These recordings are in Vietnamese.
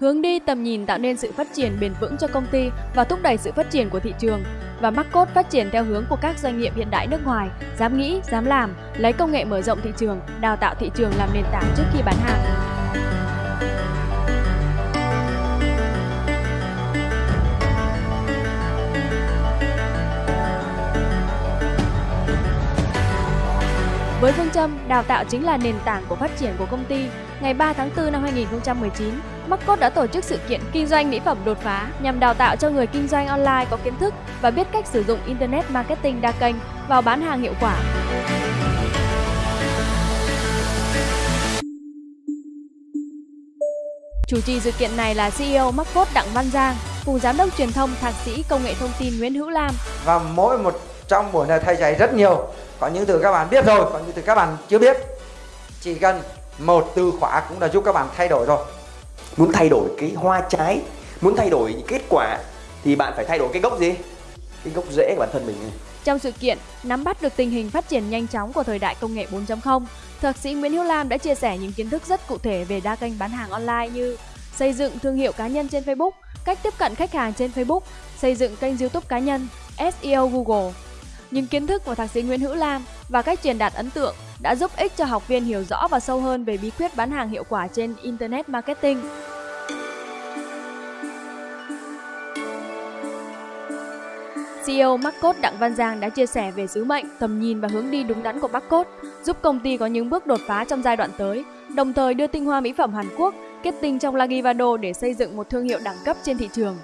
hướng đi tầm nhìn tạo nên sự phát triển bền vững cho công ty và thúc đẩy sự phát triển của thị trường và Marcos phát triển theo hướng của các doanh nghiệp hiện đại nước ngoài, dám nghĩ, dám làm, lấy công nghệ mở rộng thị trường, đào tạo thị trường làm nền tảng trước khi bán hàng. Với phương châm đào tạo chính là nền tảng của phát triển của công ty, ngày 3 tháng 4 năm 2019, Marcos đã tổ chức sự kiện kinh doanh mỹ phẩm đột phá nhằm đào tạo cho người kinh doanh online có kiến thức và biết cách sử dụng Internet Marketing đa kênh vào bán hàng hiệu quả. Chủ trì sự kiện này là CEO Marcos Đặng Văn Giang, cùng Giám đốc truyền thông Thạc sĩ Công nghệ Thông tin Nguyễn Hữu Lam. Và mỗi một trong buổi này thầy dạy rất nhiều có những từ các bạn biết rồi, có những từ các bạn chưa biết chỉ cần một từ khóa cũng đã giúp các bạn thay đổi rồi muốn thay đổi cái hoa trái, muốn thay đổi kết quả thì bạn phải thay đổi cái gốc gì? Cái gốc rễ của bản thân mình trong sự kiện, nắm bắt được tình hình phát triển nhanh chóng của thời đại công nghệ 4.0 thạc sĩ Nguyễn Hữu Lam đã chia sẻ những kiến thức rất cụ thể về đa kênh bán hàng online như xây dựng thương hiệu cá nhân trên Facebook, cách tiếp cận khách hàng trên Facebook, xây dựng kênh YouTube cá nhân SEO Google. Những kiến thức của thạc sĩ Nguyễn Hữu Lam và cách truyền đạt ấn tượng đã giúp ích cho học viên hiểu rõ và sâu hơn về bí quyết bán hàng hiệu quả trên Internet Marketing. CEO Marcos Đặng Văn Giang đã chia sẻ về sứ mệnh, tầm nhìn và hướng đi đúng đắn của Marcos, giúp công ty có những bước đột phá trong giai đoạn tới, đồng thời đưa tinh hoa mỹ phẩm Hàn Quốc kết tinh trong Lagivado để xây dựng một thương hiệu đẳng cấp trên thị trường.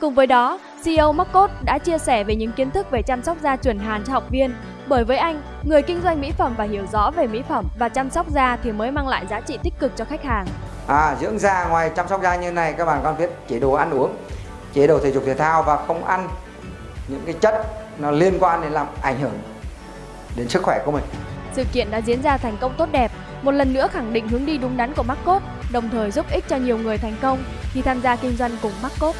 Cùng với đó, CEO Marcos đã chia sẻ về những kiến thức về chăm sóc da chuẩn Hàn cho học viên. Bởi với anh, người kinh doanh mỹ phẩm và hiểu rõ về mỹ phẩm và chăm sóc da thì mới mang lại giá trị tích cực cho khách hàng. À, dưỡng da ngoài chăm sóc da như này các bạn còn biết chế độ ăn uống, chế độ thể dục thể thao và không ăn những cái chất nó liên quan đến làm ảnh hưởng đến sức khỏe của mình. Sự kiện đã diễn ra thành công tốt đẹp, một lần nữa khẳng định hướng đi đúng đắn của Marcos, đồng thời giúp ích cho nhiều người thành công khi tham gia kinh doanh cùng Marcos.